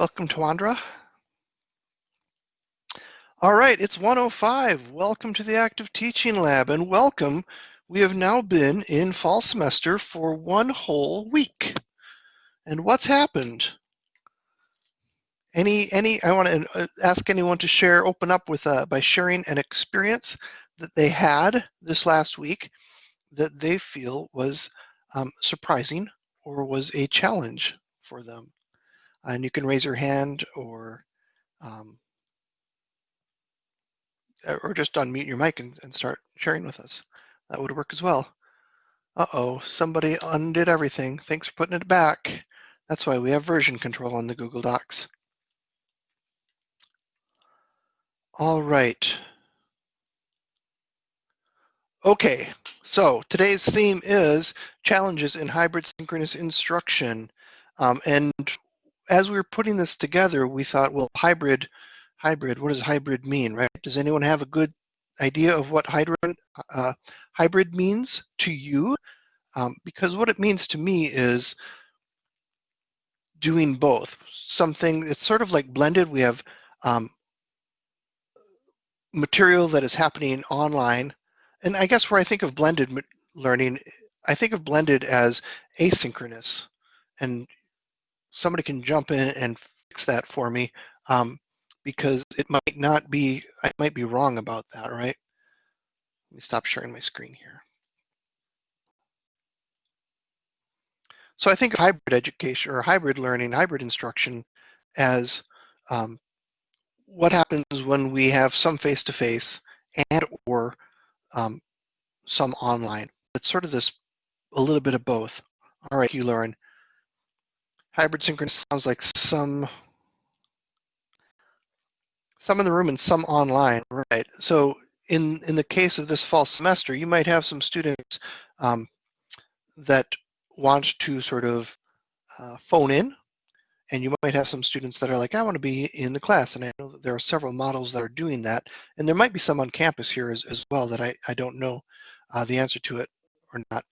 Welcome, Tawandra. All right, it's 105. Welcome to the Active Teaching Lab and welcome. We have now been in fall semester for one whole week. And what's happened? Any, any, I want to uh, ask anyone to share, open up with, uh, by sharing an experience that they had this last week that they feel was um, surprising or was a challenge for them. And you can raise your hand or um, or just unmute your mic and, and start sharing with us. That would work as well. Uh-oh, somebody undid everything. Thanks for putting it back. That's why we have version control on the Google Docs. All right. Okay, so today's theme is challenges in hybrid synchronous instruction. Um, and as we were putting this together, we thought, well, hybrid, hybrid, what does hybrid mean, right? Does anyone have a good idea of what hybrid, uh, hybrid means to you? Um, because what it means to me is doing both. Something, it's sort of like blended. We have um, material that is happening online. And I guess where I think of blended learning, I think of blended as asynchronous. And somebody can jump in and fix that for me um, because it might not be, I might be wrong about that, right? Let me stop sharing my screen here. So I think hybrid education or hybrid learning, hybrid instruction as um, what happens when we have some face-to-face -face and or um, some online. It's sort of this, a little bit of both. All right, you learn. Hybrid synchronous sounds like some some in the room and some online, right? So in in the case of this fall semester, you might have some students um, that want to sort of uh, phone in, and you might have some students that are like, I want to be in the class, and I know that there are several models that are doing that, and there might be some on campus here as, as well that I, I don't know uh, the answer to it or not.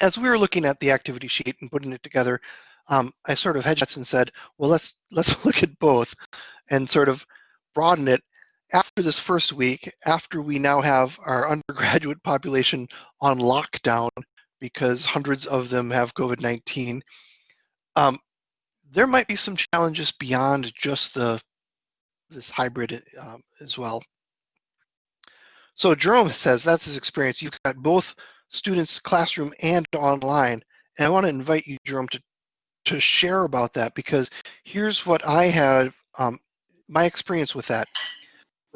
As we were looking at the activity sheet and putting it together, um, I sort of hedged and said, well, let's let's look at both and sort of broaden it after this first week, after we now have our undergraduate population on lockdown because hundreds of them have COVID-19, um, there might be some challenges beyond just the this hybrid um, as well. So Jerome says that's his experience. You've got both students classroom and online. And I want to invite you, Jerome, to to share about that because here's what I had, um, my experience with that.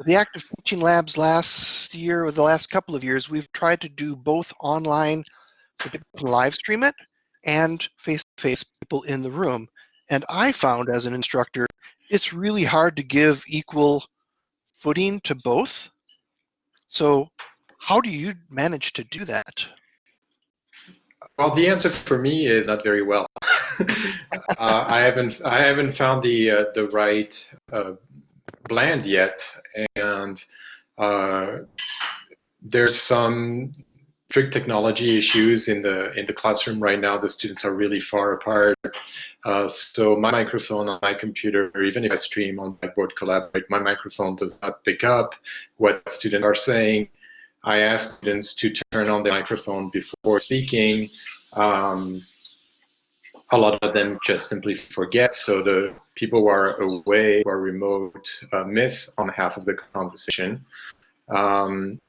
The active teaching labs last year or the last couple of years, we've tried to do both online live stream it and face-to-face -face people in the room. And I found as an instructor, it's really hard to give equal footing to both. So how do you manage to do that? Well, the answer for me is not very well. uh, I haven't I haven't found the uh, the right uh, blend yet, and uh, there's some trick technology issues in the in the classroom right now. The students are really far apart. Uh, so my microphone on my computer, even if I stream on Blackboard Collaborate, my microphone does not pick up what students are saying. I ask students to turn on the microphone before speaking. Um, a lot of them just simply forget. So the people who are away or remote uh, miss on half of the conversation. Um,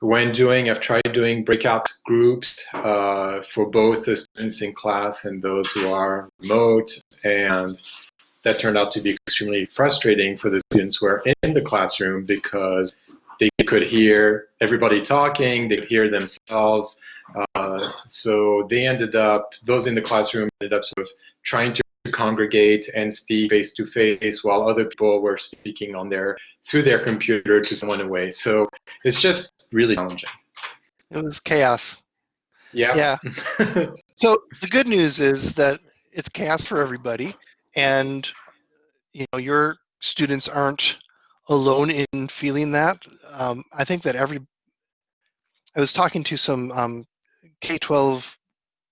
when doing, I've tried doing breakout groups uh, for both the students in class and those who are remote, and that turned out to be extremely frustrating for the students who are in the classroom because they could hear everybody talking, they could hear themselves. Uh, so they ended up, those in the classroom ended up sort of trying to congregate and speak face to face while other people were speaking on their through their computer to someone away. So it's just really challenging. It was chaos. Yeah. Yeah. so the good news is that it's chaos for everybody, and you know your students aren't alone in feeling that. Um, I think that every, I was talking to some um, K-12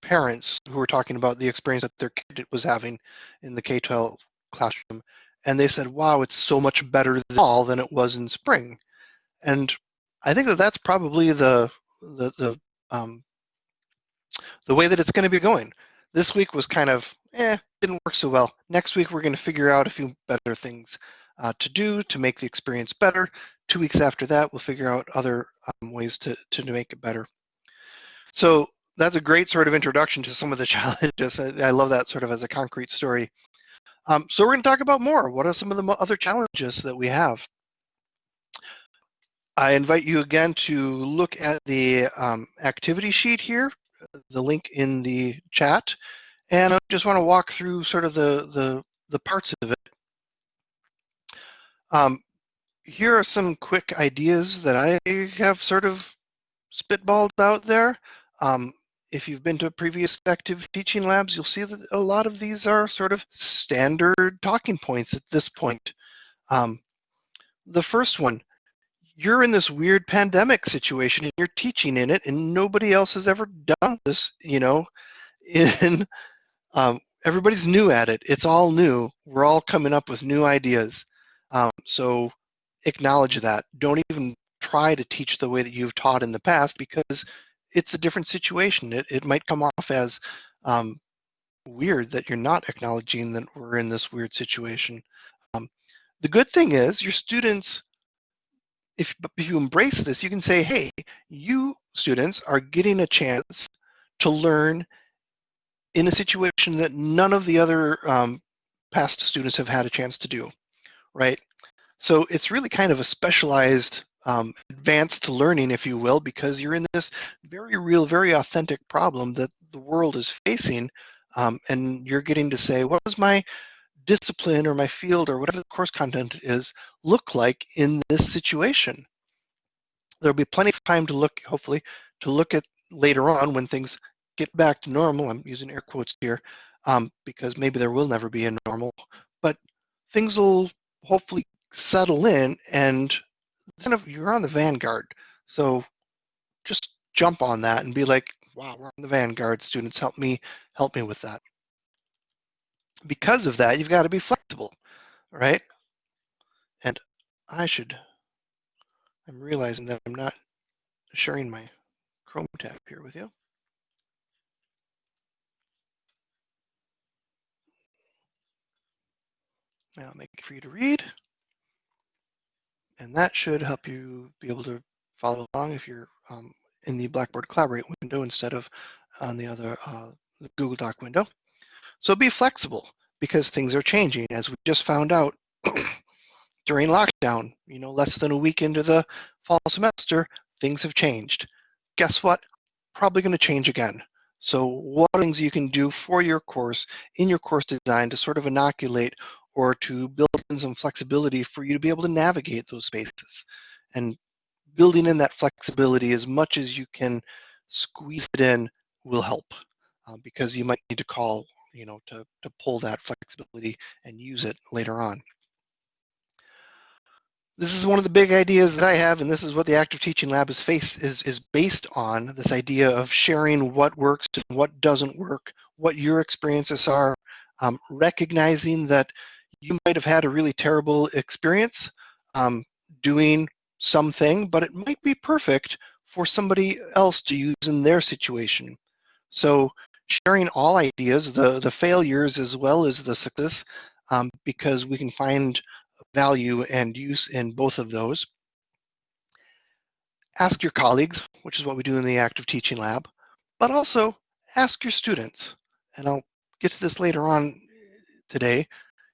parents who were talking about the experience that their kid was having in the K-12 classroom, and they said, "Wow, it's so much better this fall than it was in spring." And I think that that's probably the the the um, the way that it's going to be going. This week was kind of eh, didn't work so well. Next week we're going to figure out a few better things uh, to do to make the experience better. Two weeks after that, we'll figure out other um, ways to to make it better. So that's a great sort of introduction to some of the challenges. I, I love that sort of as a concrete story. Um, so we're going to talk about more. What are some of the other challenges that we have? I invite you again to look at the um, activity sheet here, the link in the chat, and I just want to walk through sort of the, the, the parts of it. Um, here are some quick ideas that I have sort of spitballed out there. Um, if you've been to previous active teaching labs, you'll see that a lot of these are sort of standard talking points at this point. Um, the first one, you're in this weird pandemic situation and you're teaching in it and nobody else has ever done this you know in um, everybody's new at it it's all new we're all coming up with new ideas um, so acknowledge that. Don't even try to teach the way that you've taught in the past because it's a different situation. It, it might come off as um, weird that you're not acknowledging that we're in this weird situation. Um, the good thing is your students if, if you embrace this, you can say, hey, you students are getting a chance to learn in a situation that none of the other um, past students have had a chance to do, right? So it's really kind of a specialized um, advanced learning, if you will, because you're in this very real, very authentic problem that the world is facing, um, and you're getting to say, what was my discipline or my field or whatever the course content is look like in this situation. There'll be plenty of time to look, hopefully, to look at later on when things get back to normal. I'm using air quotes here um, because maybe there will never be a normal, but things will hopefully settle in and then if you're on the vanguard. So just jump on that and be like, wow, we're on the vanguard. Students, help me, help me with that because of that, you've got to be flexible, right? And I should, I'm realizing that I'm not sharing my Chrome tab here with you. Now make it for you to read. And that should help you be able to follow along if you're um, in the Blackboard Collaborate window instead of on the other uh, the Google Doc window. So be flexible because things are changing. As we just found out during lockdown, you know, less than a week into the fall semester, things have changed. Guess what? Probably going to change again. So what things you can do for your course in your course design to sort of inoculate or to build in some flexibility for you to be able to navigate those spaces and building in that flexibility as much as you can squeeze it in will help uh, because you might need to call you know, to, to pull that flexibility and use it later on. This is one of the big ideas that I have, and this is what the Active Teaching Lab is, face, is, is based on, this idea of sharing what works and what doesn't work, what your experiences are, um, recognizing that you might have had a really terrible experience um, doing something, but it might be perfect for somebody else to use in their situation. So sharing all ideas, the, the failures as well as the success, um, because we can find value and use in both of those. Ask your colleagues, which is what we do in the active teaching lab, but also ask your students. And I'll get to this later on today.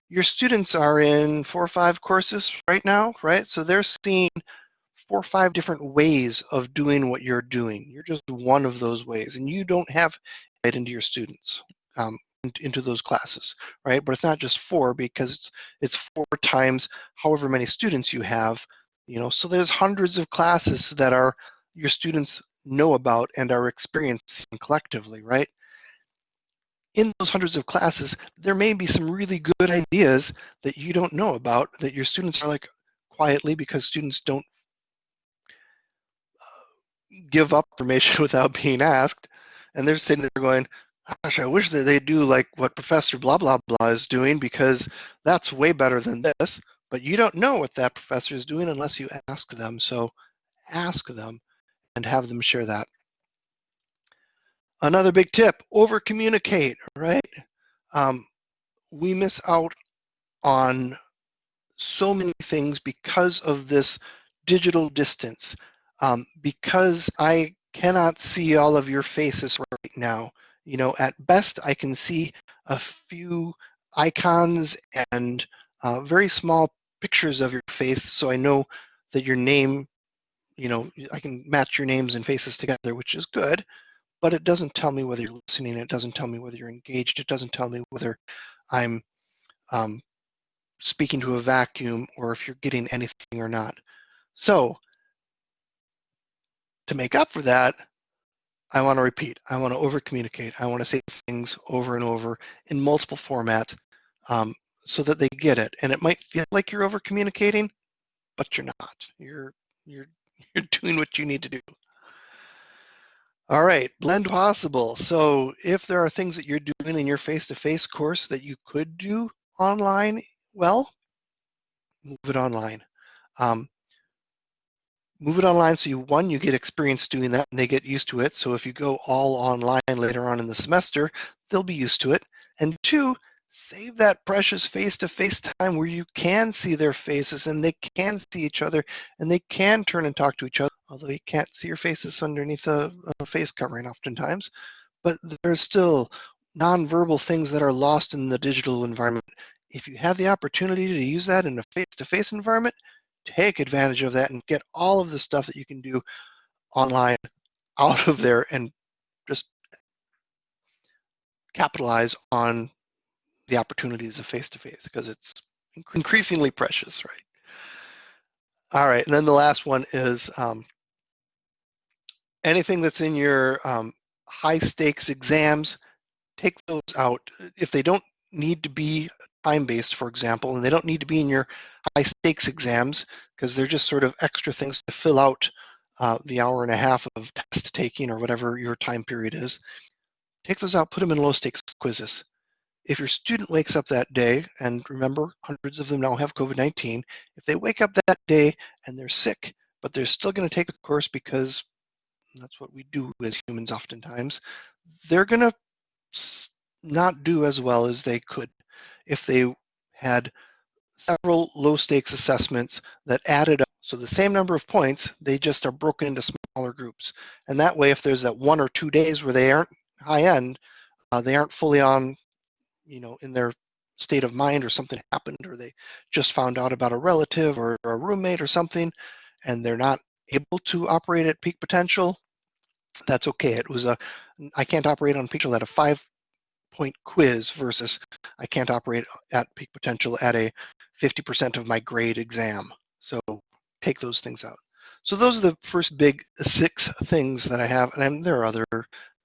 Your students are in four or five courses right now, right? So they're seeing four or five different ways of doing what you're doing. You're just one of those ways, and you don't have it into your students, um, into those classes, right? But it's not just four because it's it's four times however many students you have, you know. So there's hundreds of classes that are your students know about and are experiencing collectively, right? In those hundreds of classes, there may be some really good ideas that you don't know about that your students are like quietly because students don't uh, give up information without being asked. And they're sitting there going, gosh, I wish that they do like what Professor blah blah blah is doing because that's way better than this. But you don't know what that professor is doing unless you ask them. So ask them and have them share that. Another big tip: over communicate. Right? Um, we miss out on so many things because of this digital distance. Um, because I cannot see all of your faces right now. You know, at best I can see a few icons and uh, very small pictures of your face so I know that your name, you know, I can match your names and faces together, which is good, but it doesn't tell me whether you're listening. It doesn't tell me whether you're engaged. It doesn't tell me whether I'm um, speaking to a vacuum or if you're getting anything or not. So to make up for that, I want to repeat. I want to over communicate. I want to say things over and over in multiple formats um, so that they get it. And it might feel like you're over communicating, but you're not. You're you're you're doing what you need to do. All right, blend possible. So if there are things that you're doing in your face-to-face -face course that you could do online, well, move it online. Um, move it online so you one you get experience doing that and they get used to it so if you go all online later on in the semester they'll be used to it and two save that precious face-to-face time where you can see their faces and they can see each other and they can turn and talk to each other although you can't see your faces underneath a, a face covering oftentimes. But there's still nonverbal things that are lost in the digital environment. If you have the opportunity to use that in a face-to-face environment take advantage of that and get all of the stuff that you can do online out of there and just capitalize on the opportunities of face-to-face because it's increasingly precious, right? All right, and then the last one is um, anything that's in your um, high stakes exams, take those out. If they don't need to be time-based, for example, and they don't need to be in your high stakes exams because they're just sort of extra things to fill out uh, the hour and a half of test taking or whatever your time period is. Take those out, put them in low stakes quizzes. If your student wakes up that day, and remember, hundreds of them now have COVID-19, if they wake up that day and they're sick, but they're still going to take the course because that's what we do as humans oftentimes, they're going to not do as well as they could if they had several low stakes assessments that added up. So the same number of points, they just are broken into smaller groups. And that way, if there's that one or two days where they aren't high end, uh, they aren't fully on, you know, in their state of mind or something happened or they just found out about a relative or, or a roommate or something and they're not able to operate at peak potential, that's okay. It was a, I can't operate on potential at a five point quiz versus I can't operate at peak potential at a 50% of my grade exam. So take those things out. So those are the first big six things that I have, and there are other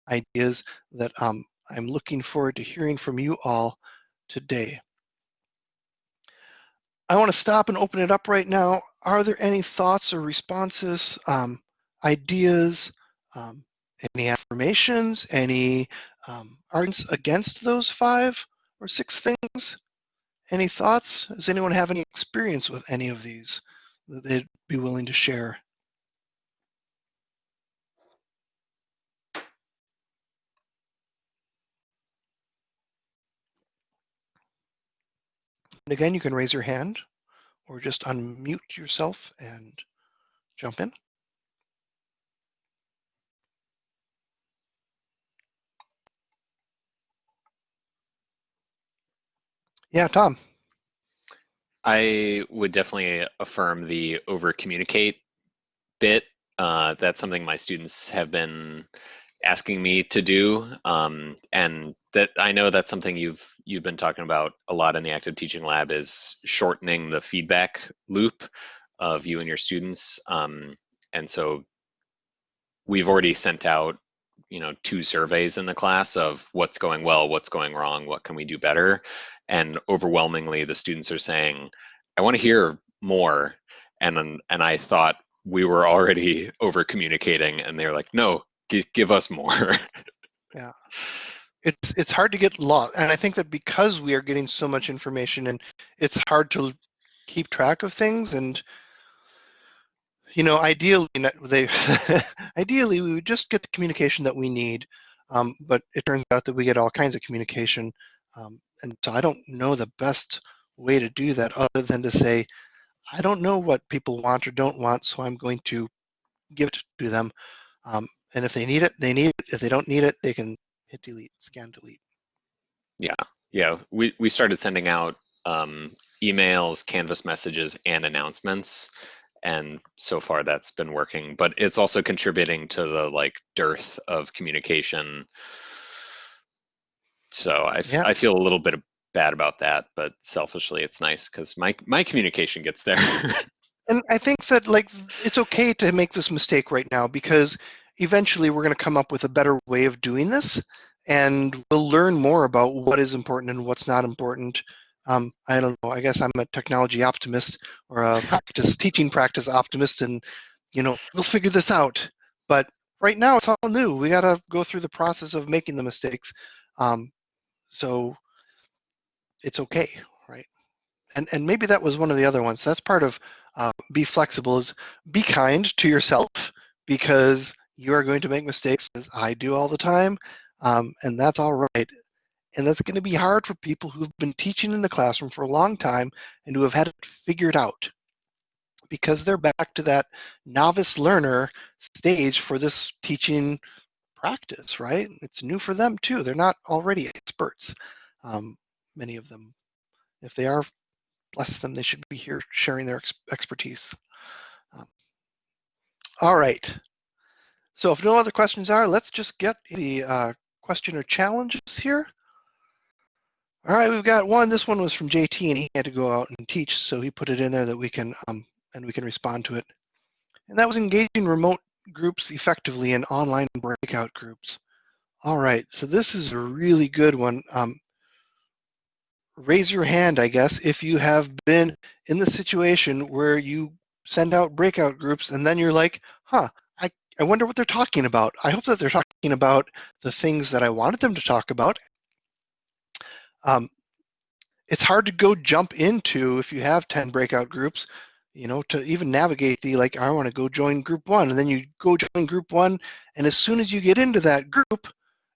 ideas that um, I'm looking forward to hearing from you all today. I want to stop and open it up right now. Are there any thoughts or responses, um, ideas, um, any affirmations, any um, arguments against those five or six things? Any thoughts? Does anyone have any experience with any of these that they'd be willing to share? And again, you can raise your hand or just unmute yourself and jump in. Yeah, Tom. I would definitely affirm the over communicate bit. Uh, that's something my students have been asking me to do, um, and that I know that's something you've you've been talking about a lot in the active teaching lab is shortening the feedback loop of you and your students. Um, and so we've already sent out you know two surveys in the class of what's going well, what's going wrong, what can we do better, and overwhelmingly the students are saying i want to hear more and and i thought we were already over communicating and they're like no give, us more yeah it's it's hard to get lost, and I think that because we are getting so much information, and it's hard to keep track of things, and you know, ideally, they ideally we would just get the communication that we need, um, but it turns out that we get all kinds of communication, um, and so I don't know the best way to do that other than to say, I don't know what people want or don't want, so I'm going to give it to them. Um, and if they need it, they need it. If they don't need it, they can hit delete, scan delete. Yeah, yeah. We we started sending out um, emails, Canvas messages, and announcements, and so far that's been working. But it's also contributing to the like dearth of communication. So I Yeah. I feel a little bit bad about that, but selfishly it's nice because my my communication gets there. And I think that like it's okay to make this mistake right now because eventually we're going to come up with a better way of doing this, and we'll learn more about what is important and what's not important. Um, I don't know. I guess I'm a technology optimist or a practice teaching practice optimist, and you know we'll figure this out. But right now it's all new. We got to go through the process of making the mistakes. Um, so it's okay, right? And and maybe that was one of the other ones. That's part of be flexible is be kind to yourself because you are going to make mistakes as I do all the time, um, and that's all right. And that's going to be hard for people who've been teaching in the classroom for a long time and who have had it figured out because they're back to that novice learner stage for this teaching practice, right? It's new for them too. They're not already experts, um, many of them. If they are bless them, they should be here sharing their ex expertise. Um, all right. So if no other questions are, let's just get the uh, question or challenges here. All right, we've got one. This one was from JT, and he had to go out and teach, so he put it in there that we can um, and we can respond to it. And that was engaging remote groups effectively in online breakout groups. All right, so this is a really good one. Um, raise your hand, I guess, if you have been in the situation where you send out breakout groups and then you're like, huh, I, I wonder what they're talking about. I hope that they're talking about the things that I wanted them to talk about. Um, it's hard to go jump into if you have 10 breakout groups, you know, to even navigate the like, I want to go join group one. And then you go join group one. And as soon as you get into that group,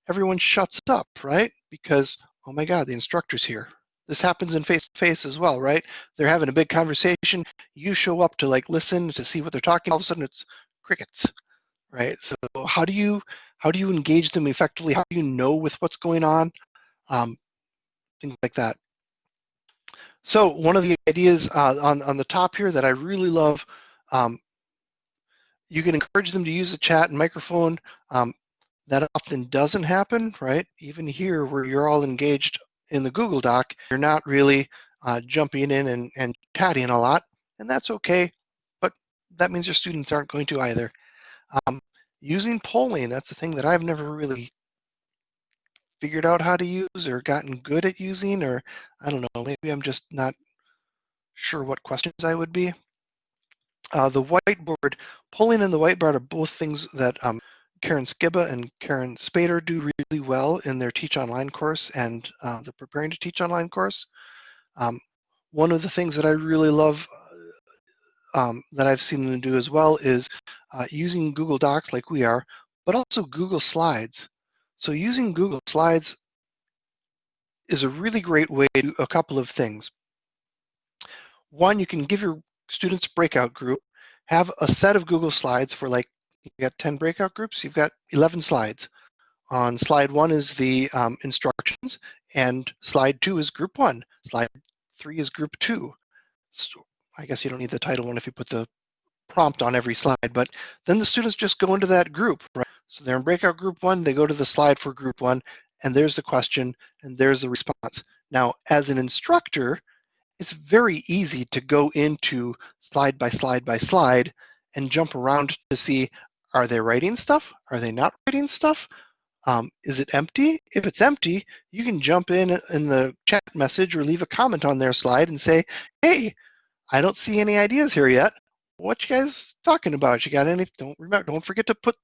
everyone shuts up, right? Because, oh my God, the instructor's here. This happens in face to face as well, right? They're having a big conversation. You show up to like listen to see what they're talking. All of a sudden, it's crickets, right? So how do you how do you engage them effectively? How do you know with what's going on? Um, things like that. So one of the ideas uh, on on the top here that I really love, um, you can encourage them to use the chat and microphone. Um, that often doesn't happen, right? Even here, where you're all engaged in the Google Doc, you're not really uh, jumping in and, and chatting a lot, and that's okay, but that means your students aren't going to either. Um, using polling, that's the thing that I've never really figured out how to use or gotten good at using, or I don't know, maybe I'm just not sure what questions I would be. Uh, the whiteboard, polling and the whiteboard are both things that um, Karen Skiba and Karen Spader do really well in their Teach Online course and uh, the Preparing to Teach Online course. Um, one of the things that I really love uh, um, that I've seen them do as well is uh, using Google Docs like we are, but also Google Slides. So using Google Slides is a really great way to do a couple of things. One, you can give your students breakout group, have a set of Google Slides for like you got 10 breakout groups, you've got 11 slides. On slide one is the um, instructions, and slide two is group one. Slide three is group two. So I guess you don't need the title one if you put the prompt on every slide, but then the students just go into that group, right? So they're in breakout group one, they go to the slide for group one, and there's the question, and there's the response. Now, as an instructor, it's very easy to go into slide by slide by slide and jump around to see are they writing stuff? Are they not writing stuff? Um, is it empty? If it's empty, you can jump in in the chat message or leave a comment on their slide and say, hey, I don't see any ideas here yet. What you guys talking about? You got any? Don't remember. Don't forget to put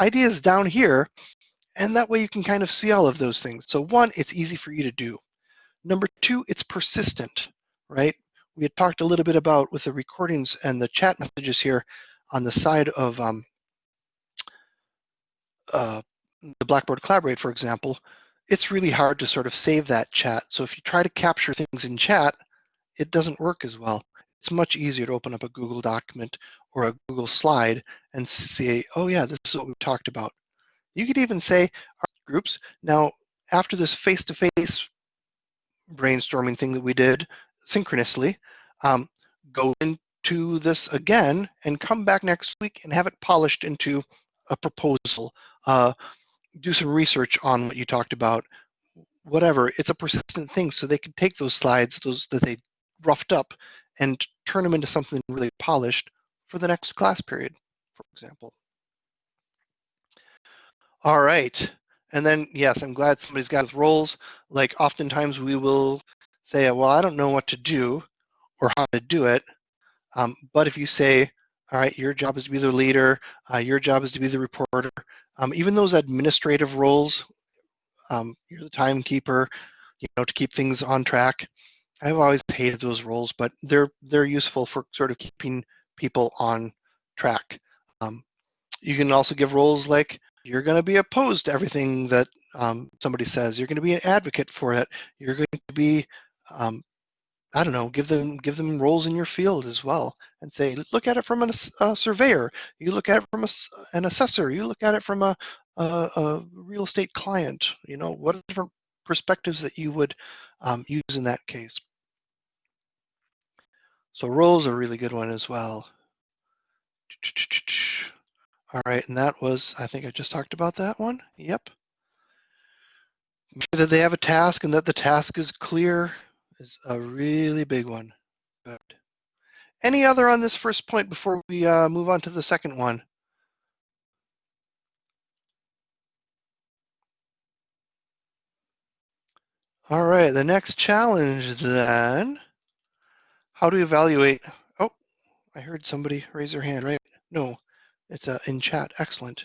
ideas down here. And that way you can kind of see all of those things. So one, it's easy for you to do. Number two, it's persistent, right? We had talked a little bit about with the recordings and the chat messages here on the side of um, uh, the Blackboard Collaborate, for example, it's really hard to sort of save that chat. So if you try to capture things in chat, it doesn't work as well. It's much easier to open up a Google document or a Google slide and say, oh yeah, this is what we talked about. You could even say our groups. Now, after this face-to-face brainstorming thing that we did synchronously, um, go into this again and come back next week and have it polished into a proposal. Uh, do some research on what you talked about, whatever. It's a persistent thing, so they can take those slides, those that they roughed up, and turn them into something really polished for the next class period, for example. All right. And then, yes, I'm glad somebody's got roles. Like oftentimes we will say, well, I don't know what to do or how to do it. Um, but if you say, all right, your job is to be the leader, uh, your job is to be the reporter, um, even those administrative roles, um, you're the timekeeper, you know, to keep things on track. I've always hated those roles, but they're they're useful for sort of keeping people on track. Um, you can also give roles like you're going to be opposed to everything that um, somebody says. You're going to be an advocate for it. You're going to be, um, I don't know, give them give them roles in your field as well, and say, look at it from an, a surveyor. You look at it from a, an assessor. You look at it from a, a, a real estate client. You know, what are different perspectives that you would um, use in that case? So roles are a really good one as well. All right, and that was, I think I just talked about that one. Yep. Make sure that they have a task and that the task is clear is a really big one. Good. Any other on this first point before we uh, move on to the second one? All right, the next challenge then. How to evaluate? Oh, I heard somebody raise their hand, right? No, it's uh, in chat. Excellent.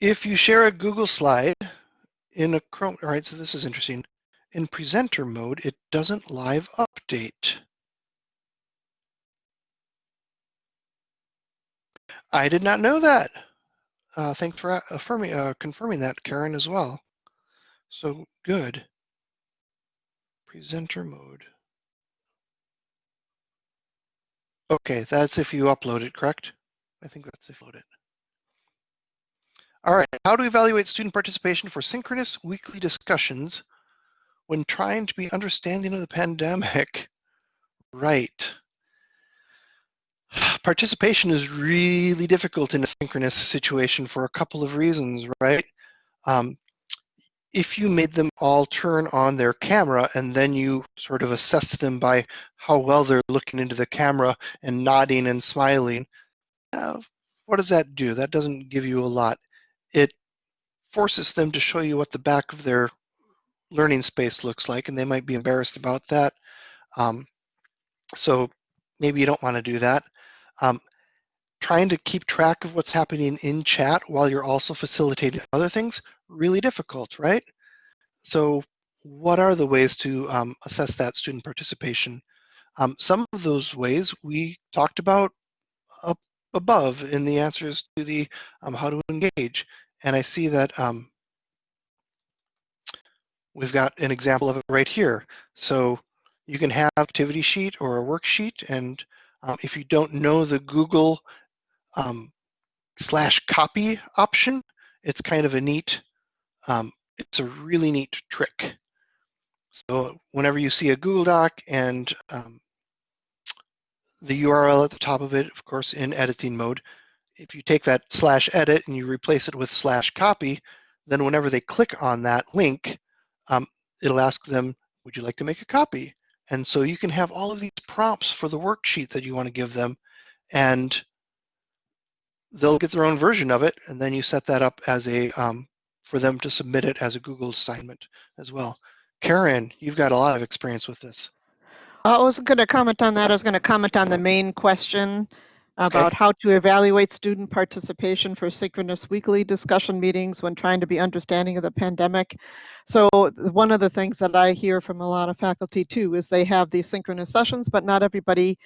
If you share a Google slide in a Chrome, all right, so this is interesting. In presenter mode, it doesn't live update. I did not know that. Uh, thanks for affirming, uh, confirming that, Karen, as well. So good. Presenter mode. Okay, that's if you upload it, correct? I think that's if you upload it. All right, how to evaluate student participation for synchronous weekly discussions when trying to be understanding of the pandemic? Right. Participation is really difficult in a synchronous situation for a couple of reasons, right? Um, if you made them all turn on their camera and then you sort of assess them by how well they're looking into the camera and nodding and smiling, uh, what does that do? That doesn't give you a lot. It forces them to show you what the back of their learning space looks like, and they might be embarrassed about that. Um, so maybe you don't want to do that. Um, trying to keep track of what's happening in chat while you're also facilitating other things, really difficult, right? So what are the ways to um, assess that student participation? Um, some of those ways we talked about above in the answers to the um, how to engage. And I see that um, we've got an example of it right here. So you can have activity sheet or a worksheet. And um, if you don't know the Google um, slash copy option. It's kind of a neat, um, it's a really neat trick. So whenever you see a Google Doc and um, the URL at the top of it, of course, in editing mode, if you take that slash edit and you replace it with slash copy, then whenever they click on that link, um, it'll ask them, would you like to make a copy? And so you can have all of these prompts for the worksheet that you want to give them. And they'll get their own version of it, and then you set that up as a um, for them to submit it as a Google assignment as well. Karen, you've got a lot of experience with this. I was going to comment on that. I was going to comment on the main question about how to evaluate student participation for synchronous weekly discussion meetings when trying to be understanding of the pandemic. So one of the things that I hear from a lot of faculty too is they have these synchronous sessions, but not everybody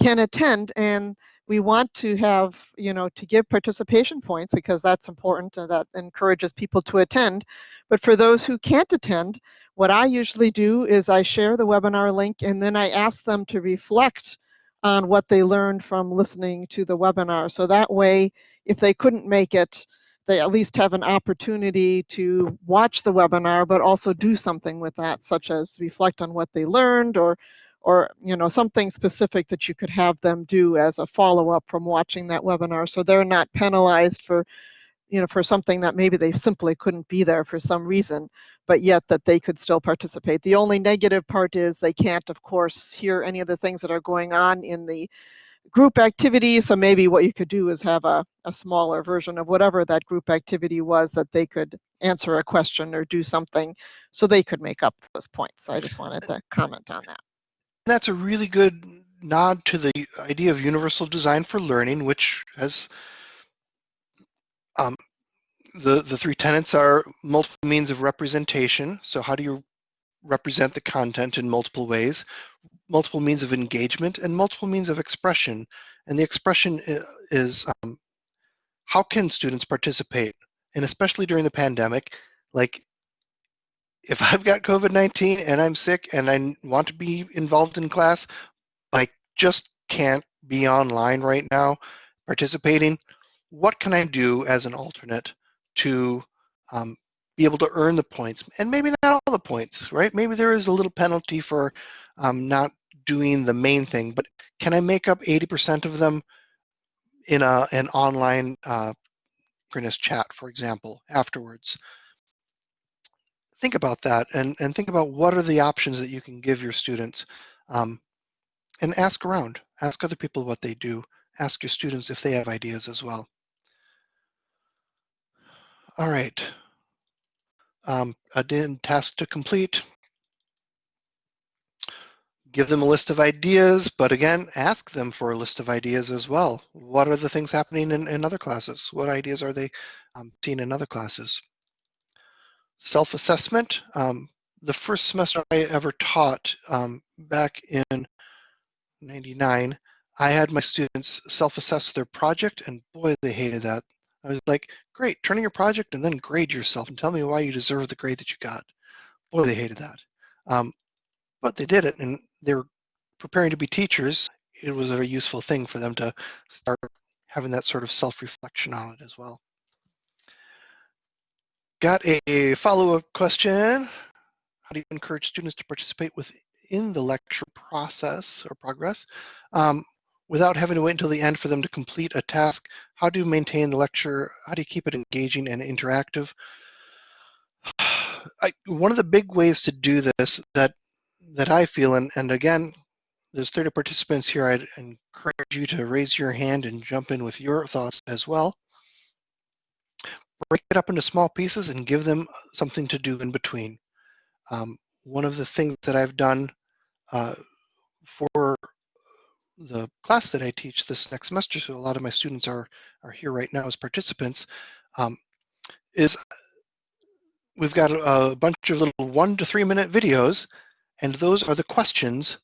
can attend and we want to have you know to give participation points because that's important and that encourages people to attend. But for those who can't attend what i usually do is i share the webinar link and then i ask them to reflect on what they learned from listening to the webinar. So that way if they couldn't make it they at least have an opportunity to watch the webinar but also do something with that such as reflect on what they learned or or you know something specific that you could have them do as a follow-up from watching that webinar. So they're not penalized for you know for something that maybe they simply couldn't be there for some reason but yet that they could still participate. The only negative part is they can't of course hear any of the things that are going on in the group activity. So maybe what you could do is have a, a smaller version of whatever that group activity was that they could answer a question or do something so they could make up those points. I just wanted to comment on that that's a really good nod to the idea of universal design for learning, which has um, the the three tenets are multiple means of representation. So how do you represent the content in multiple ways? Multiple means of engagement and multiple means of expression. And the expression is um, how can students participate? And especially during the pandemic, like if I've got COVID 19 and I'm sick and I want to be involved in class, but I just can't be online right now participating, what can I do as an alternate to um, be able to earn the points? And maybe not all the points, right? Maybe there is a little penalty for um, not doing the main thing, but can I make up 80% of them in a, an online uh, chat, for example, afterwards? Think about that and, and think about what are the options that you can give your students um, and ask around. Ask other people what they do. Ask your students if they have ideas as well. All right. Um, again, task to complete. Give them a list of ideas, but again, ask them for a list of ideas as well. What are the things happening in, in other classes? What ideas are they um, seeing in other classes? Self-assessment. Um, the first semester I ever taught um, back in 99, I had my students self-assess their project and boy, they hated that. I was like, great, turn in your project and then grade yourself and tell me why you deserve the grade that you got. Boy, they hated that. Um, but they did it and they were preparing to be teachers. It was a very useful thing for them to start having that sort of self-reflection on it as well. Got a follow-up question. How do you encourage students to participate within the lecture process or progress um, without having to wait until the end for them to complete a task? How do you maintain the lecture? How do you keep it engaging and interactive? I, one of the big ways to do this that that I feel, and, and again, there's 30 participants here, I'd encourage you to raise your hand and jump in with your thoughts as well break it up into small pieces and give them something to do in between. Um, one of the things that I've done uh, for the class that I teach this next semester, so a lot of my students are, are here right now as participants, um, is we've got a, a bunch of little one to three minute videos, and those are the questions,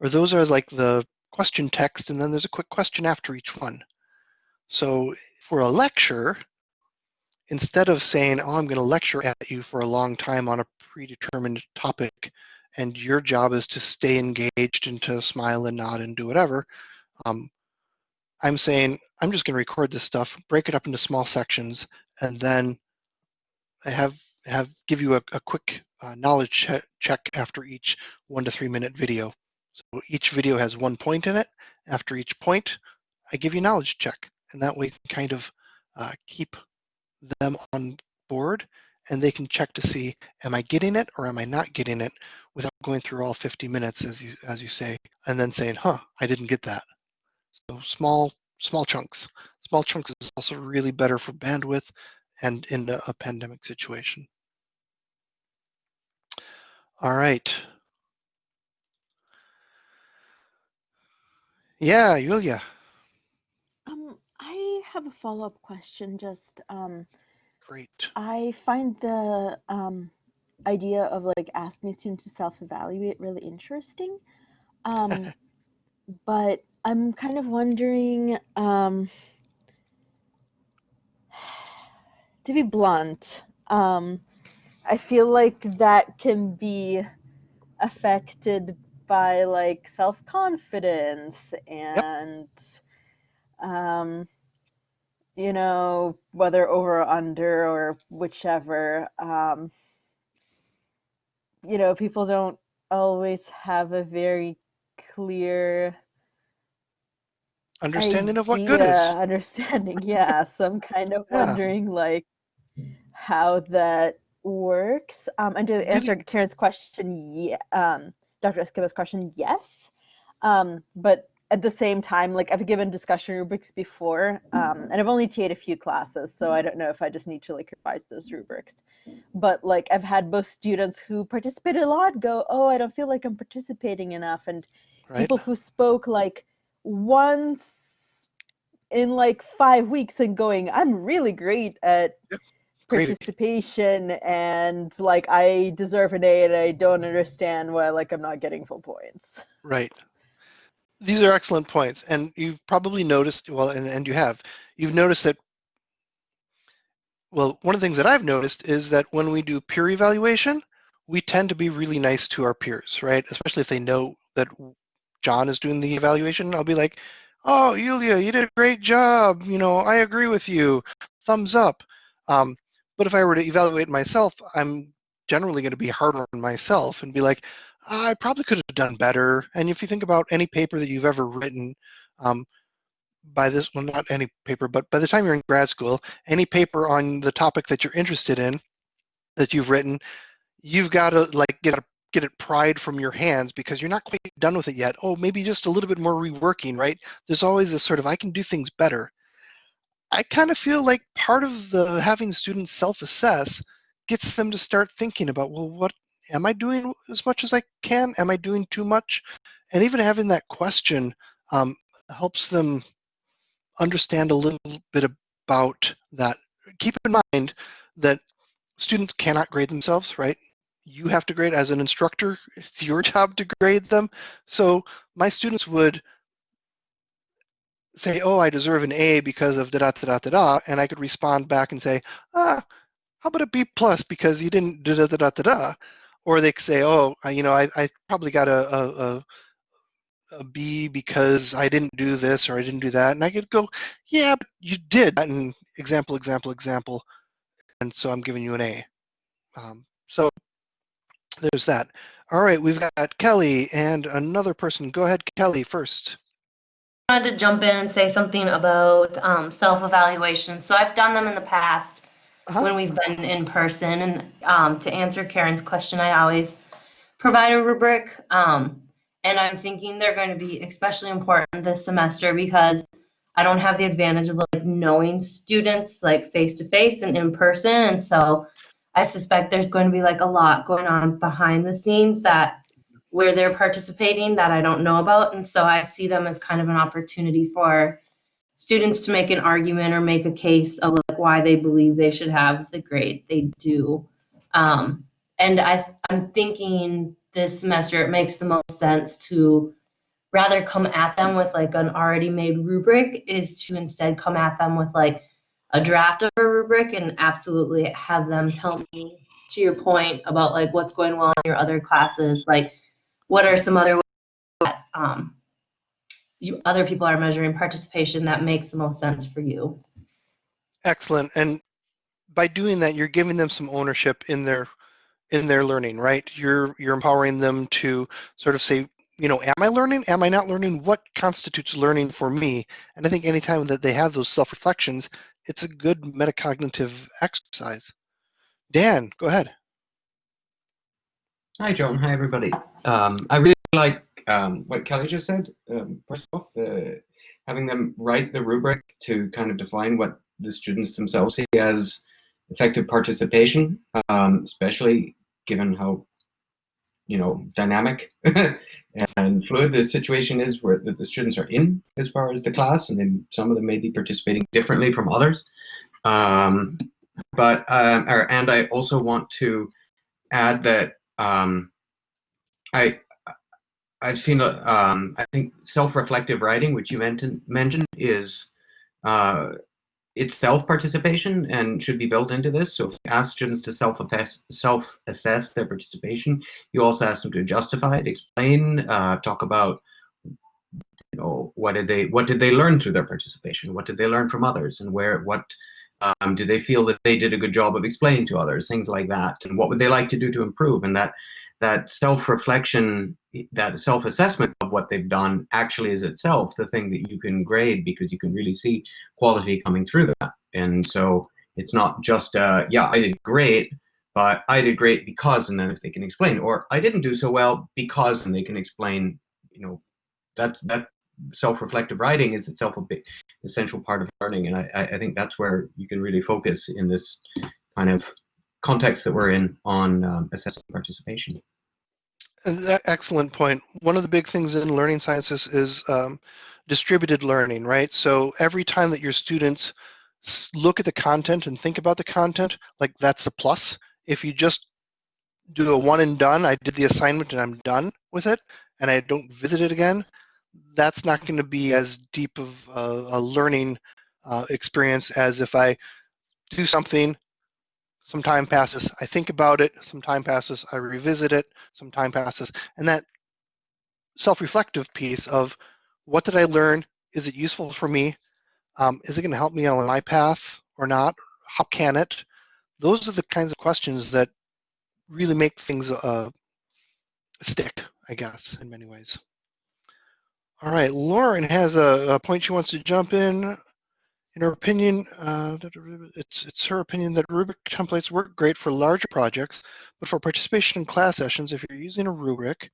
or those are like the question text, and then there's a quick question after each one. So for a lecture, instead of saying, oh, I'm going to lecture at you for a long time on a predetermined topic, and your job is to stay engaged and to smile and nod and do whatever, um, I'm saying, I'm just going to record this stuff, break it up into small sections, and then I have have give you a, a quick uh, knowledge che check after each one to three minute video. So each video has one point in it. After each point, I give you knowledge check, and that way kind of uh, keep them on board and they can check to see, am I getting it or am I not getting it without going through all 50 minutes as you, as you say, and then saying, huh, I didn't get that. So small, small chunks. Small chunks is also really better for bandwidth and in a pandemic situation. All right. Yeah, Yulia. Have a follow-up question. Just um, Great. I find the um, idea of like asking students to self-evaluate really interesting. Um, but I'm kind of wondering, um, to be blunt, um, I feel like that can be affected by like self-confidence and um, you know, whether over or under or whichever. Um, you know, people don't always have a very clear Understanding of what good is. Understanding, yeah. So I'm kind of Yeah. wondering like how that works. Um, and to answer Karen's question, yeah, um, Dr. Escobar's question, yes. Um, but at the same time, like I've given discussion rubrics before, um, and I've only TA'd a few classes, so I don't know if I just need to like revise those rubrics. But like I've had both students who participated a lot go, oh, I don't feel like I'm participating enough, and Right? people who spoke like once in like five weeks and going, I'm really great at Yep, great. participation and like I deserve an A and I don't understand why like I'm not getting full points. Right. These are excellent points. And you've probably noticed, well, and, and you have, you've noticed that, well, one of the things that I've noticed is that when we do peer evaluation, we tend to be really nice to our peers, right? Especially if they know that John is doing the evaluation. I'll be like, oh, Yulia, you did a great job. You know, I agree with you. Thumbs up. Um, but if I were to evaluate myself, I'm generally going to be harder on myself and be like, I probably could have done better. And if you think about any paper that you've ever written, um, by this, well, not any paper, but by the time you're in grad school, any paper on the topic that you're interested in that you've written, you've got to like get a, get it pried from your hands because you're not quite done with it yet. Oh, maybe just a little bit more reworking, right? There's always this sort of I can do things better. I kind of feel like part of the having students self-assess gets them to start thinking about, well, what am I doing as much as I can? Am I doing too much? And even having that question um, helps them understand a little bit about that. Keep in mind that students cannot grade themselves, right? You have to grade as an instructor. It's your job to grade them. So my students would say, oh, I deserve an A because of da da da da da da, and I could respond back and say, ah, how about a B plus because you didn't da da da da da or they could say, oh, I- you know, I, I probably got a, a, a a B because I didn't do this or I didn't do that, and I could go, yeah, but you did. And example, example, example, and so I'm giving you an A. Um, so there's that. All right, we've got Kelly and another person. Go ahead, Kelly, first. I wanted to jump in and say something about um, self-evaluation. So I've done them in the past Uh-huh. when we've been in person. And um, to answer Karen's question, I always provide a rubric. Um, and I'm thinking they're going to be especially important this semester because I don't have the advantage of like knowing students like face to face and in person. And so I suspect there's going to be like a lot going on behind the scenes that where they're participating that I don't know about. And so I see them as kind of an opportunity for students to make an argument or make a case of like why they believe they should have the grade they do. Um, and I, I'm thinking this semester it makes the most sense to rather come at them with like an already made rubric is to instead come at them with like a draft of a rubric and absolutely have them tell me to your point about like what's going well in your other classes like what are some other ways that um, you other people are measuring participation that makes the most sense for you Excellent. And by doing that, you're giving them some ownership in their in their learning, right? You're you're empowering them to sort of say, you know, am I learning? Am I not learning? What constitutes learning for me? And I think anytime that they have those self-reflections, it's a good metacognitive exercise. Dan, go ahead. Hi, John. Hi, everybody. Um, I really like um, what Kelly just said. Um, first off, uh, having them write the rubric to kind of define what the students themselves see as effective participation, um, especially given how you know dynamic and fluid the situation is where the, students are in as far as the class, and then some of them may be participating differently from others. Um, but um, or, and I also want to add that um, I I've seen um, I think self-reflective writing, which you mentioned mentioned, is uh, itself participation and should be built into this. So if you ask students to self-assess self-assess their participation, you also ask them to justify it, explain, uh, talk about you know what did they what did they learn through their participation, what did they learn from others, and where what um, do they feel that they did a good job of explaining to others, things like that, and what would they like to do to improve, and that that self-reflection, that self-assessment of what they've done actually is itself the thing that you can grade because you can really see quality coming through that. And so it's not just, uh, yeah, I did great, but I did great because, and then if they can explain, or I didn't do so well because, and they can explain, you know, that's that self-reflective writing is itself a big essential part of learning, and I, I think that's where you can really focus in this kind of context that we're in on um, assessing participation. Excellent point. One of the big things in learning sciences is um, distributed learning, right? So every time that your students look at the content and think about the content, like that's a plus. If you just do a one and done, I did the assignment and I'm done with it, and I don't visit it again, that's not going to be as deep of a, a learning uh, experience as if I do something, some time passes, I think about it, some time passes, I revisit it, some time passes, and that self-reflective piece of what did I learn? Is it useful for me? Um, is it going to help me on my path or not? How can it? Those are the kinds of questions that really make things uh, stick, I guess, in many ways. All right, Lauren has a, a point she wants to jump in in her opinion, uh, it's, it's her opinion that rubric templates work great for larger projects, but for participation in class sessions, if you're using a rubric,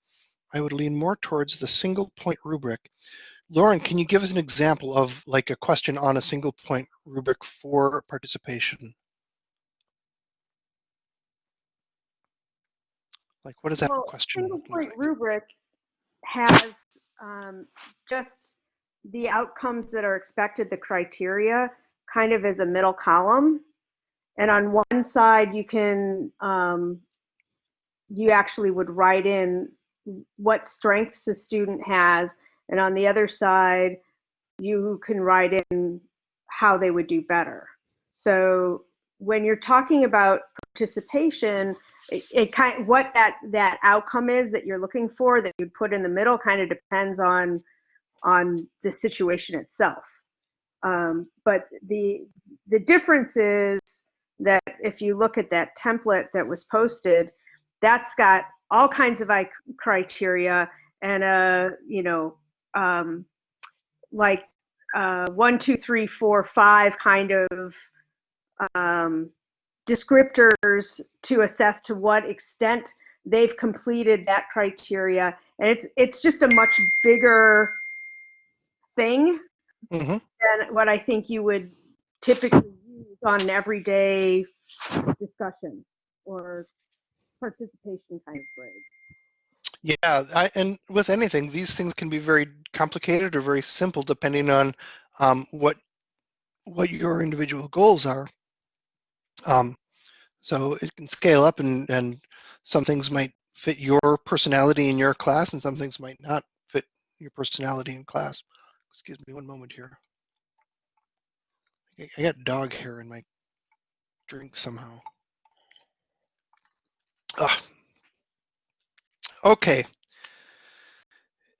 I would lean more towards the single point rubric. Lauren, can you give us an example of like a question on a single point rubric for participation? Like, what does that well, question single point like? rubric has um, just the outcomes that are expected, the criteria, kind of as a middle column. And on one side, you can, um, you actually would write in what strengths a student has. And on the other side, you can write in how they would do better. So when you're talking about participation, it, it kind what that that outcome is that you're looking for that you put in the middle kind of depends on on the situation itself. Um, but the the difference is that if you look at that template that was posted, that's got all kinds of criteria and a you know um, like uh, one, two, three, four, five kind of um, descriptors to assess to what extent they've completed that criteria, and it's it's just a much bigger thing mm-hmm. than what I think you would typically use on an everyday discussion or participation kind of grade. Yeah, I, and with anything, these things can be very complicated or very simple depending on um, what what your individual goals are. Um, so it can scale up, and and some things might fit your personality in your class, and some things might not fit your personality in class. Excuse me one moment here. I got dog hair in my drink somehow. Ah. Okay.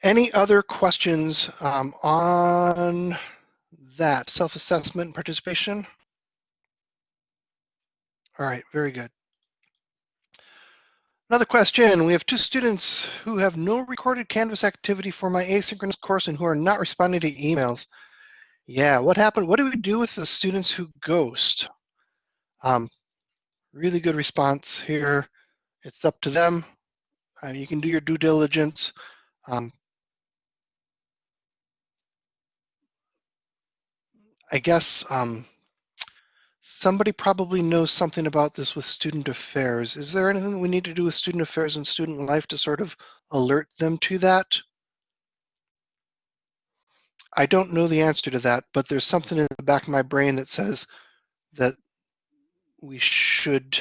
Any other questions um, on that self-assessment participation? All right, very good. Another question, we have two students who have no recorded Canvas activity for my asynchronous course and who are not responding to emails. Yeah, what happened? What do we do with the students who ghost? Um, really good response here. It's up to them. Uh, you can do your due diligence. Um, I guess um, somebody probably knows something about this with student affairs. Is there anything we need to do with student affairs and student life to sort of alert them to that? I don't know the answer to that, but there's something in the back of my brain that says that we should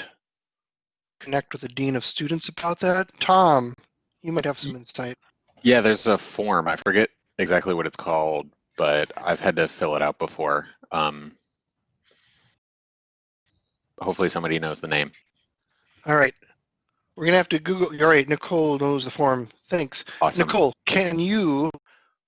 connect with the dean of students about that. Tom, you might have some insight. Yeah, there's a form. I forget exactly what it's called, but I've had to fill it out before. Um, hopefully somebody knows the name. All right. We're gonna have to Google. All right, Nicole knows the form. Thanks. Awesome. Nicole, can you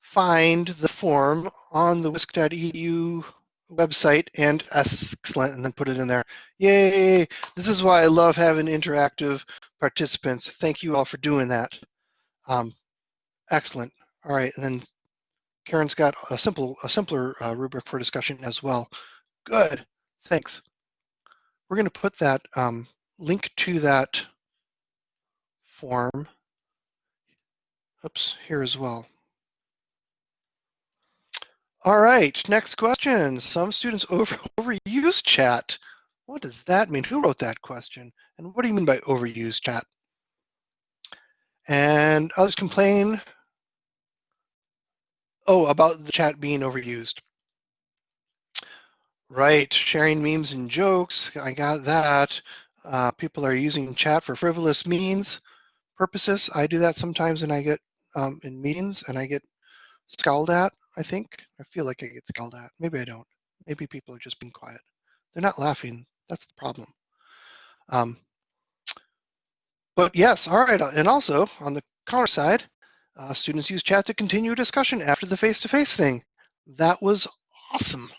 find the form on the wisc.edu website and excellent, and then put it in there? Yay! This is why I love having interactive participants. Thank you all for doing that. Um, excellent. All right, and then Karen's got a simple, a simpler uh, rubric for discussion as well. Good. Thanks. We're going to put that um, link to that form. Oops, here as well. All right, next question. Some students over overuse chat. What does that mean? Who wrote that question? And what do you mean by overuse chat? And others complain. Oh, about the chat being overused. Right, sharing memes and jokes. I got that. Uh, people are using chat for frivolous means purposes. I do that sometimes and I get um, in meetings and I get scowled at, I think. I feel like I get scowled at. Maybe I don't. Maybe people are just being quiet. They're not laughing. That's the problem. Um, but yes, all right. And also on the counter side, uh, students use chat to continue discussion after the face-to-face thing. That was awesome.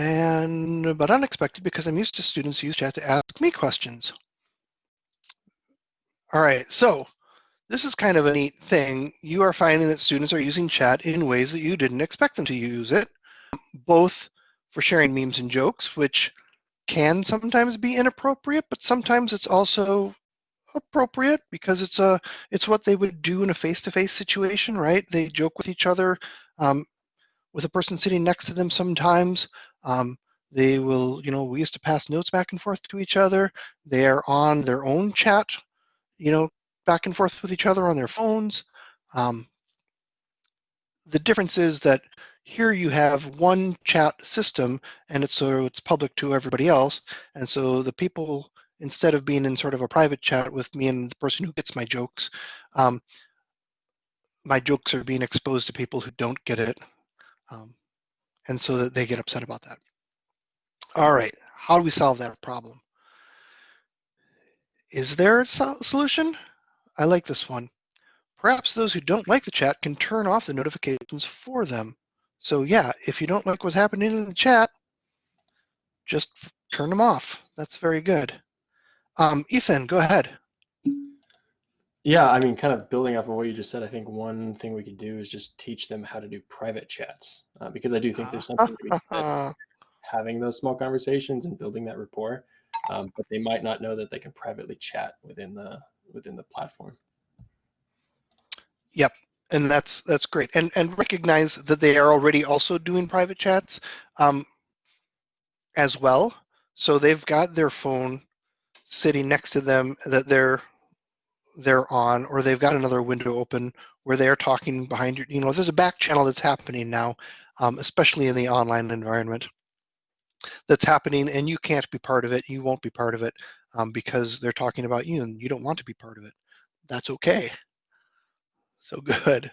And, but unexpected because I'm used to students use chat to ask me questions. All right, so this is kind of a neat thing. You are finding that students are using chat in ways that you didn't expect them to use it, both for sharing memes and jokes, which can sometimes be inappropriate, but sometimes it's also appropriate because it's a it's what they would do in a face-to-face situation, right? They joke with each other um, with a person sitting next to them sometimes. Um, they will, you know, we used to pass notes back and forth to each other. They are on their own chat, you know, back and forth with each other on their phones. Um, the difference is that here you have one chat system and it's so it's public to everybody else. And so the people, instead of being in sort of a private chat with me and the person who gets my jokes, um, my jokes are being exposed to people who don't get it. Um, and so that they get upset about that. All right, how do we solve that problem? Is there a solution? I like this one. Perhaps those who don't like the chat can turn off the notifications for them. So yeah, if you don't like what's happening in the chat, just turn them off. That's very good. Um, Ethan, go ahead. Yeah, I mean, kind of building off of what you just said, I think one thing we could do is just teach them how to do private chats, uh, because I do think there's something to be said having those small conversations and building that rapport, um, but they might not know that they can privately chat within the within the platform. Yep, and that's that's great, and and recognize that they are already also doing private chats um, as well. So they've got their phone sitting next to them that they're they're on, or they've got another window open where they're talking behind you. You know, there's a back channel that's happening now, um, especially in the online environment. That's happening, and you can't be part of it. You won't be part of it um, because they're talking about you, and you don't want to be part of it. That's okay. So good.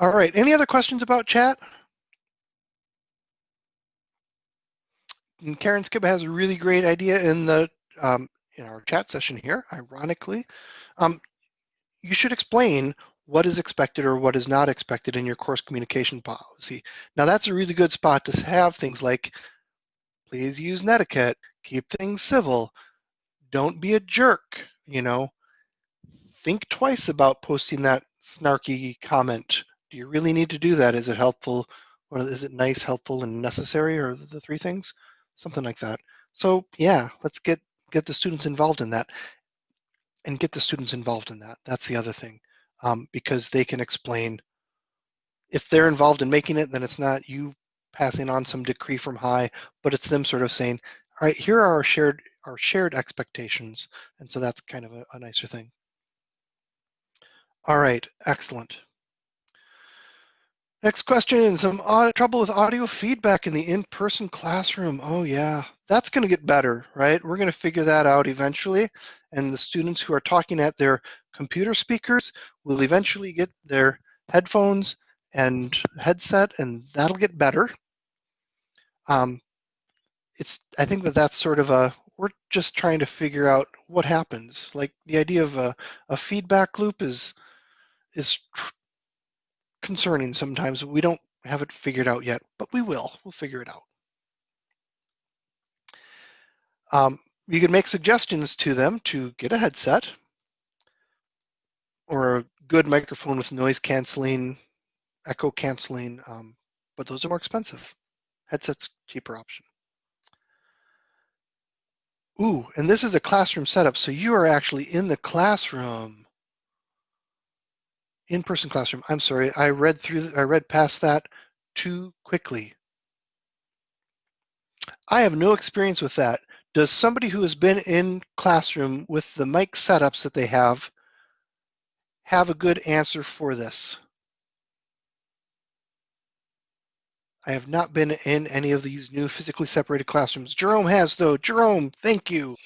All right. Any other questions about chat? And Karen Skiba has a really great idea in the um, in our chat session here, ironically. Um, you should explain what is expected or what is not expected in your course communication policy. Now that's a really good spot to have things like, please use netiquette, keep things civil, don't be a jerk, you know. Think twice about posting that snarky comment. Do you really need to do that? Is it helpful or is it nice, helpful, and necessary or the three things? Something like that. So yeah, let's get get the students involved in that and get the students involved in that. That's the other thing um, because they can explain if they're involved in making it, then it's not you passing on some decree from high, but it's them sort of saying, all right, here are our shared our shared expectations. And so that's kind of a, a nicer thing. All right, excellent. Next question, some trouble with audio feedback in the in-person classroom. Oh yeah, that's gonna get better, right? We're gonna figure that out eventually. And the students who are talking at their computer speakers will eventually get their headphones and headset and that'll get better. Um, it's, I think that that's sort of a, we're just trying to figure out what happens. Like the idea of a, a feedback loop is, is concerning sometimes. We don't have it figured out yet, but we will. We'll figure it out. Um, you can make suggestions to them to get a headset or a good microphone with noise canceling, echo canceling, um, but those are more expensive. Headset's cheaper option. Ooh, and this is a classroom setup, so you are actually in the classroom. In-person classroom. I'm sorry, I read through, I read past that too quickly. I have no experience with that. Does somebody who has been in classroom with the mic setups that they have have a good answer for this? I have not been in any of these new physically separated classrooms. Jerome has though. Jerome, thank you.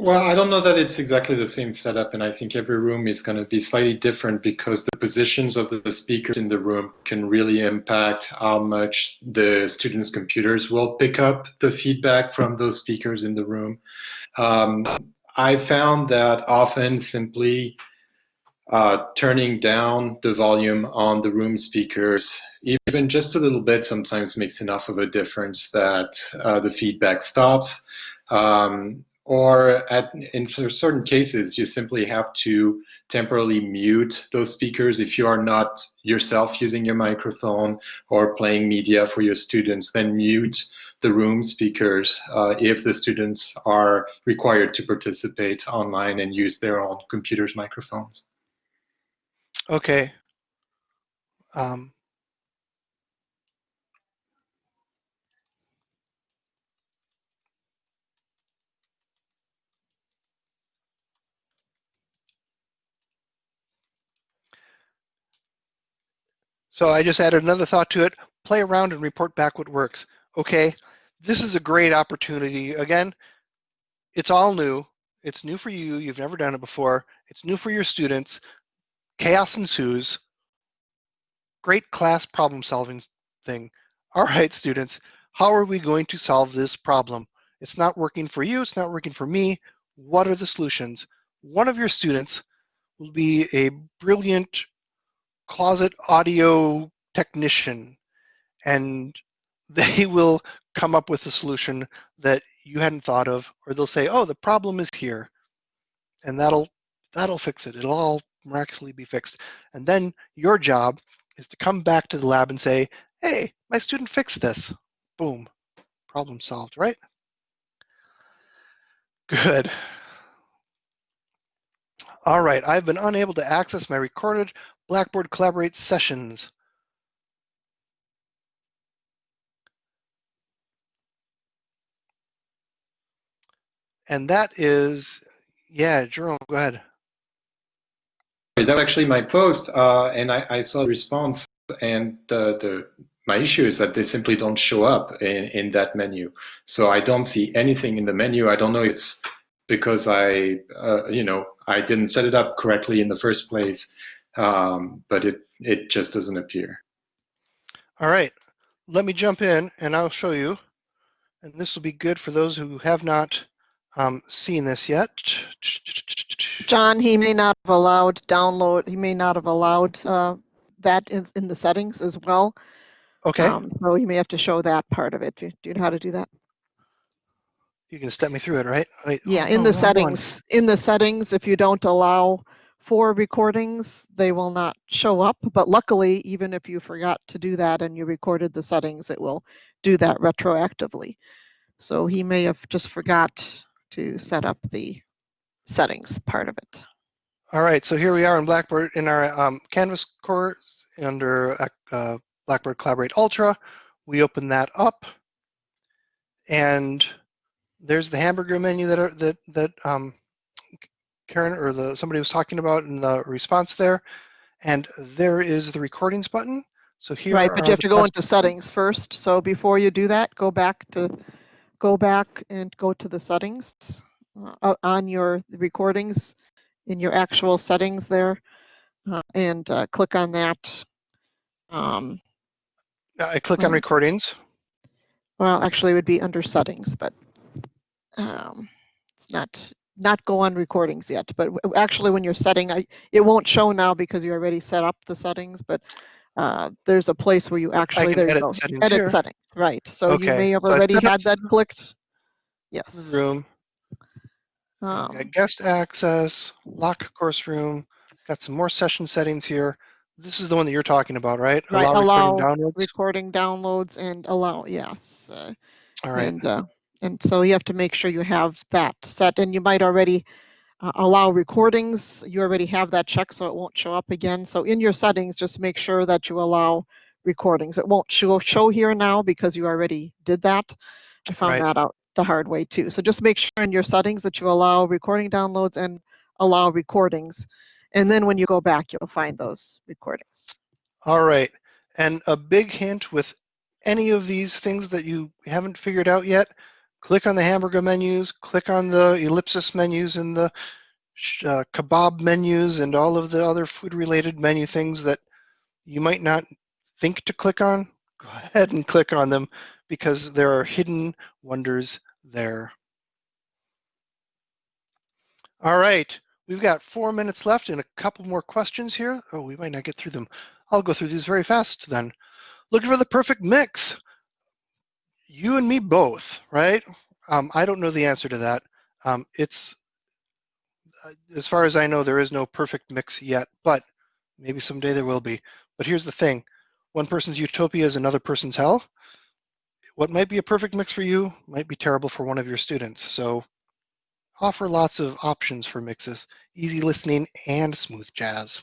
Well, I don't know that it's exactly the same setup, and I think every room is going to be slightly different because the positions of the speakers in the room can really impact how much the students' computers will pick up the feedback from those speakers in the room. Um, I found that often simply uh, turning down the volume on the room speakers, even just a little bit, sometimes makes enough of a difference that uh, the feedback stops. Um, or at, in certain cases, you simply have to temporarily mute those speakers. If you are not yourself using your microphone or playing media for your students, then mute the room speakers uh, if the students are required to participate online and use their own computer's microphones. Okay. Um, so I just added another thought to it. Play around and report back what works. Okay, this is a great opportunity. Again, it's all new. It's new for you. You've never done it before. It's new for your students chaos ensues. Great class problem solving thing. All right, students, how are we going to solve this problem? It's not working for you, it's not working for me. What are the solutions? One of your students will be a brilliant closet audio technician and they will come up with a solution that you hadn't thought of or they'll say oh the problem is here and that'll that'll fix it it'll all miraculously be fixed. And then your job is to come back to the lab and say, hey, my student fixed this. Boom, problem solved, right? Good. All right, I've been unable to access my recorded Blackboard Collaborate sessions. And that is, yeah, Jerome, go ahead. That was actually my post, uh, and I, I, saw the response, and the, the my issue is that they simply don't show up in, in that menu. So I don't see anything in the menu. I don't know it's because I, uh, you know, I didn't set it up correctly in the first place, um, but it, it just doesn't appear. All right, let me jump in and I'll show you. And this will be good for those who have not um, seen this yet. John, he may not have allowed download, he may not have allowed uh, that in, in the settings as well. Okay. Um, so you may have to show that part of it. Do you, do you know how to do that? You can step me through it, right? Wait, yeah, in the settings, in the settings, if you don't allow for recordings, they will not show up. But luckily, even if you forgot to do that and you recorded the settings, it will do that retroactively. So he may have just forgot to set up the settings part of it. All right, so here we are in Blackboard in our um, Canvas course, under uh, Blackboard Collaborate Ultra. We open that up, and there's the hamburger menu that are, that that um, Karen or the somebody was talking about in the response there, and there is the recordings button. So here, Right, but you have to go into settings first. So before you do that, go back to, go back and go to the settings uh, on your recordings in your actual settings there uh, and uh, click on that. Um, I click on Hmm. recordings. Well, actually, it would be under settings, but um, it's not, not go on recordings yet. But actually, when you're setting, I, it won't show now because you already set up the settings, but uh, there's a place where you actually, can there you edit go. settings Edit here. settings, right. So you may have so already had that clicked. Yes. Room. Um, Got guest access, lock course room. Got some more session settings here. This is the one that you're talking about, right? Right, allow, allow recording downloads. recording downloads and allow, yes. uh, All right. And, uh, and so you have to make sure you have that set and you might already uh, allow recordings. You already have that check so it won't show up again. So in your settings, just make sure that you allow recordings. It won't show, show here now because you already did that. I found Right. that out the hard way too. So just make sure in your settings that you allow recording downloads and allow recordings. And then when you go back, you'll find those recordings. All right. And a big hint with any of these things that you haven't figured out yet, click on the hamburger menus, click on the ellipsis menus and the uh, kebab menus and all of the other food related menu things that you might not think to click on. Go ahead and click on them because there are hidden wonders there. All right. We've got four minutes left and a couple more questions here. Oh, we might not get through them. I'll go through these very fast then. Looking for the perfect mix. You and me both, right? Um, I don't know the answer to that. Um, it's, uh, as far as I know, there is no perfect mix yet, but maybe someday there will be. But here's the thing one person's utopia is another person's hell. What might be a perfect mix for you might be terrible for one of your students. So offer lots of options for mixes, easy listening and smooth jazz.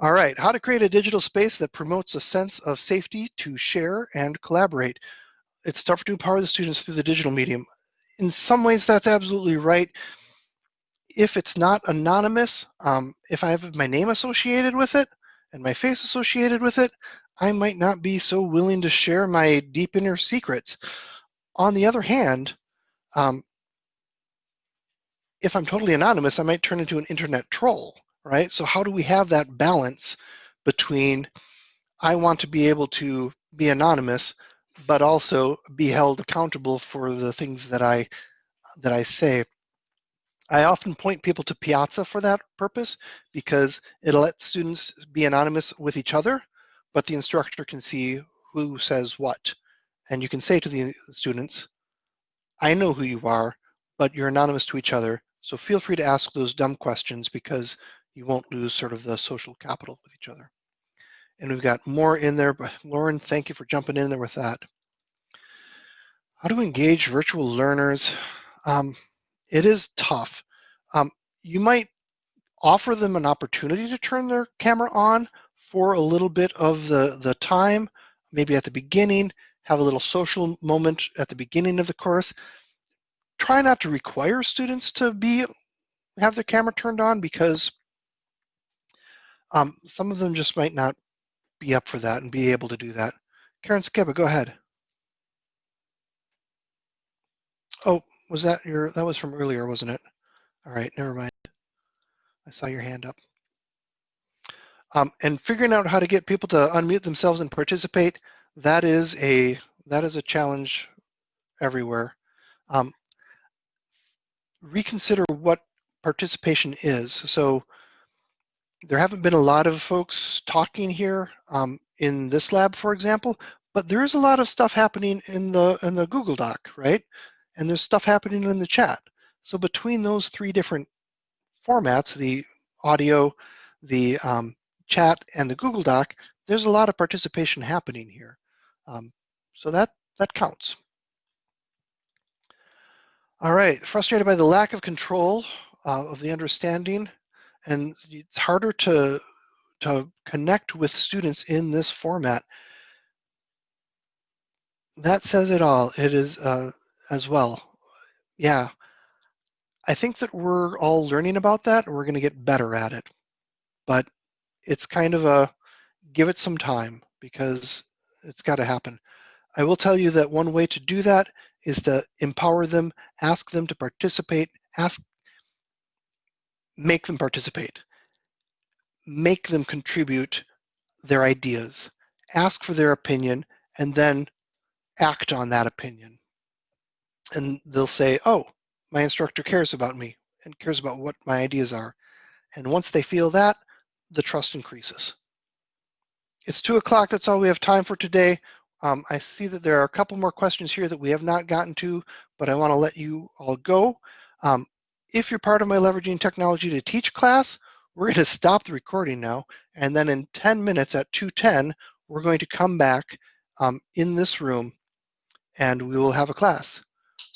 All right, how to create a digital space that promotes a sense of safety to share and collaborate. It's tougher to empower the students through the digital medium. In some ways, that's absolutely right. If it's not anonymous, um, if I have my name associated with it and my face associated with it, I might not be so willing to share my deep inner secrets. On the other hand, um, if I'm totally anonymous, I might turn into an internet troll, right? So how do we have that balance between I want to be able to be anonymous, but also be held accountable for the things that I that I say. I often point people to Piazza for that purpose because it lets students be anonymous with each other, but the instructor can see who says what. And you can say to the students, I know who you are, but you're anonymous to each other. So feel free to ask those dumb questions because you won't lose sort of the social capital with each other. And we've got more in there, but Lauren, thank you for jumping in there with that. How to engage virtual learners? Um, it is tough. Um, you might offer them an opportunity to turn their camera on for a little bit of the, the time, maybe at the beginning, have a little social moment at the beginning of the course. Try not to require students to be have their camera turned on because um, some of them just might not be up for that and be able to do that. Karen Skiba, go ahead. Oh, was that your, that was from earlier, wasn't it? All right, never mind. I saw your hand up. Um, and figuring out how to get people to unmute themselves and participate, that is a, that is a challenge everywhere. Um, reconsider what participation is. So there haven't been a lot of folks talking here um, in this lab, for example, but there is a lot of stuff happening in the in the Google Doc, right? And there's stuff happening in the chat. So between those three different formats, the audio, the um, chat, and the Google Doc, there's a lot of participation happening here. Um, so that that counts. All right, frustrated by the lack of control uh, of the understanding, and it's harder to to connect with students in this format, that says it all. It is uh, as well. Yeah. I think that we're all learning about that and we're going to get better at it. But it's kind of a give it some time because it's got to happen. I will tell you that one way to do that is to empower them, ask them to participate, ask, make them participate, make them contribute their ideas, ask for their opinion, and then act on that opinion. And they'll say, oh, my instructor cares about me and cares about what my ideas are. And once they feel that, the trust increases. It's two o'clock. That's all we have time for today. Um, I see that there are a couple more questions here that we have not gotten to, but I want to let you all go. Um, if you're part of my Leveraging Technology to Teach class, we're going to stop the recording now. And then in 10 minutes at 2.10, we're going to come back um, in this room and we will have a class.